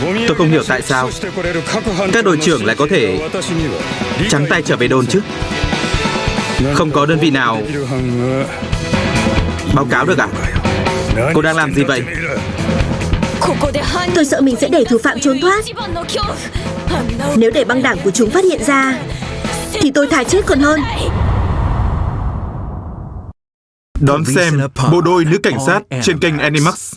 Tôi không hiểu tại sao các đội trưởng lại có thể trắng tay trở về đồn chứ. Không có đơn vị nào báo cáo được à? Cô đang làm gì vậy? Tôi sợ mình sẽ để thủ phạm trốn thoát Nếu để băng đảng của chúng phát hiện ra Thì tôi thà chết còn hơn Đón xem bộ đôi nữ cảnh sát trên kênh Animax.